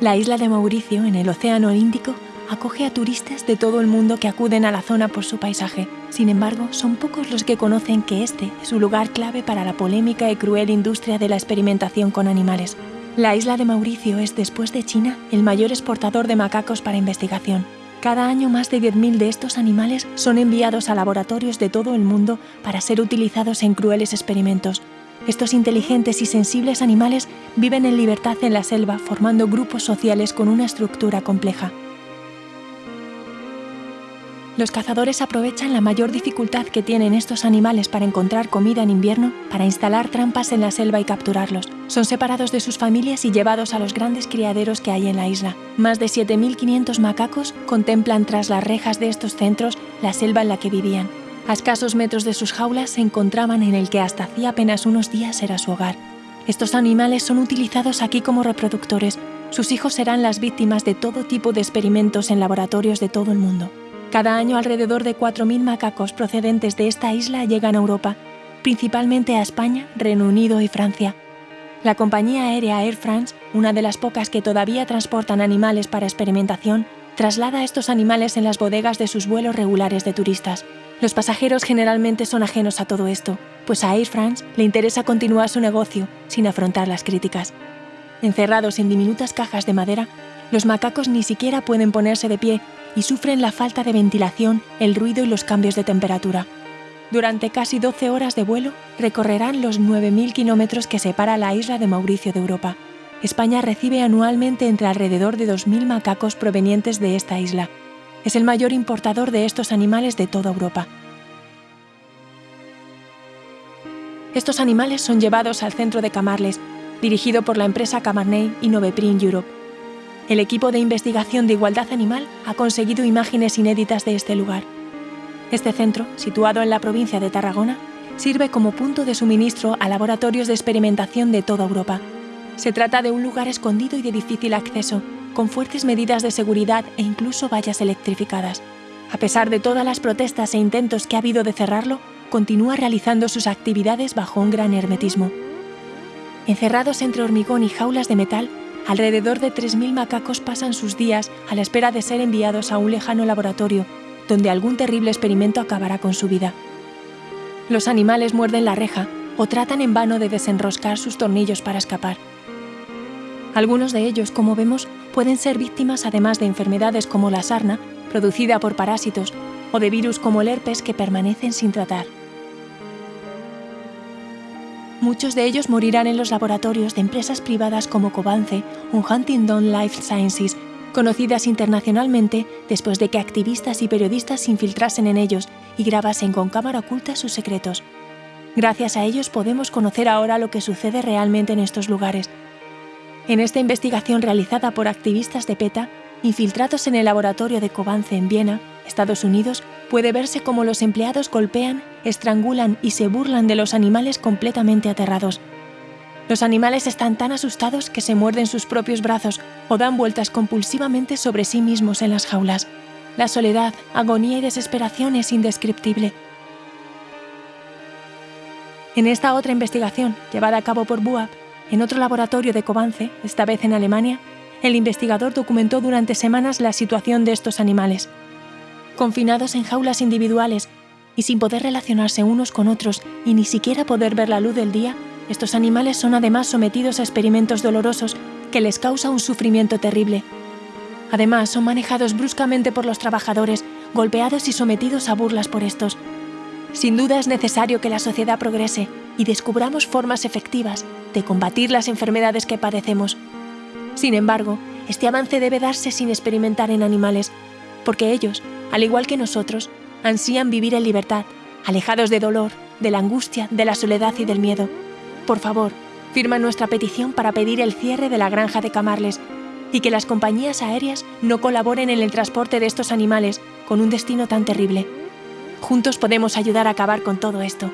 La isla de Mauricio, en el Océano Índico, acoge a turistas de todo el mundo que acuden a la zona por su paisaje. Sin embargo, son pocos los que conocen que este es un lugar clave para la polémica y cruel industria de la experimentación con animales. La isla de Mauricio es, después de China, el mayor exportador de macacos para investigación. Cada año más de 10.000 de estos animales son enviados a laboratorios de todo el mundo para ser utilizados en crueles experimentos. Estos inteligentes y sensibles animales viven en libertad en la selva formando grupos sociales con una estructura compleja. Los cazadores aprovechan la mayor dificultad que tienen estos animales para encontrar comida en invierno para instalar trampas en la selva y capturarlos. Son separados de sus familias y llevados a los grandes criaderos que hay en la isla. Más de 7.500 macacos contemplan tras las rejas de estos centros la selva en la que vivían. A escasos metros de sus jaulas se encontraban en el que hasta hacía apenas unos días era su hogar. Estos animales son utilizados aquí como reproductores. Sus hijos serán las víctimas de todo tipo de experimentos en laboratorios de todo el mundo. Cada año alrededor de 4.000 macacos procedentes de esta isla llegan a Europa, principalmente a España, Reino Unido y Francia. La compañía aérea Air France, una de las pocas que todavía transportan animales para experimentación, traslada estos animales en las bodegas de sus vuelos regulares de turistas. Los pasajeros generalmente son ajenos a todo esto, pues a Air France le interesa continuar su negocio sin afrontar las críticas. Encerrados en diminutas cajas de madera, los macacos ni siquiera pueden ponerse de pie y sufren la falta de ventilación, el ruido y los cambios de temperatura. Durante casi 12 horas de vuelo recorrerán los 9.000 kilómetros que separa la isla de Mauricio de Europa. España recibe anualmente entre alrededor de 2.000 macacos provenientes de esta isla, es el mayor importador de estos animales de toda Europa. Estos animales son llevados al centro de Camarles, dirigido por la empresa Camarney y Noveprint Europe. El equipo de investigación de igualdad animal ha conseguido imágenes inéditas de este lugar. Este centro, situado en la provincia de Tarragona, sirve como punto de suministro a laboratorios de experimentación de toda Europa. Se trata de un lugar escondido y de difícil acceso, con fuertes medidas de seguridad e incluso vallas electrificadas. A pesar de todas las protestas e intentos que ha habido de cerrarlo, continúa realizando sus actividades bajo un gran hermetismo. Encerrados entre hormigón y jaulas de metal, alrededor de 3.000 macacos pasan sus días a la espera de ser enviados a un lejano laboratorio, donde algún terrible experimento acabará con su vida. Los animales muerden la reja o tratan en vano de desenroscar sus tornillos para escapar. Algunos de ellos, como vemos, pueden ser víctimas además de enfermedades como la sarna, producida por parásitos, o de virus como el herpes que permanecen sin tratar. Muchos de ellos morirán en los laboratorios de empresas privadas como Covance o Huntingdon Life Sciences, conocidas internacionalmente después de que activistas y periodistas se infiltrasen en ellos y grabasen con cámara oculta sus secretos. Gracias a ellos podemos conocer ahora lo que sucede realmente en estos lugares, en esta investigación realizada por activistas de PETA, infiltrados en el laboratorio de Covance en Viena, Estados Unidos, puede verse cómo los empleados golpean, estrangulan y se burlan de los animales completamente aterrados. Los animales están tan asustados que se muerden sus propios brazos o dan vueltas compulsivamente sobre sí mismos en las jaulas. La soledad, agonía y desesperación es indescriptible. En esta otra investigación, llevada a cabo por BUAP, en otro laboratorio de Covance, esta vez en Alemania, el investigador documentó durante semanas la situación de estos animales. Confinados en jaulas individuales y sin poder relacionarse unos con otros y ni siquiera poder ver la luz del día, estos animales son además sometidos a experimentos dolorosos que les causa un sufrimiento terrible. Además, son manejados bruscamente por los trabajadores, golpeados y sometidos a burlas por estos. Sin duda es necesario que la sociedad progrese y descubramos formas efectivas de combatir las enfermedades que padecemos. Sin embargo, este avance debe darse sin experimentar en animales, porque ellos, al igual que nosotros, ansían vivir en libertad, alejados de dolor, de la angustia, de la soledad y del miedo. Por favor, firma nuestra petición para pedir el cierre de la granja de Camarles y que las compañías aéreas no colaboren en el transporte de estos animales con un destino tan terrible. Juntos podemos ayudar a acabar con todo esto.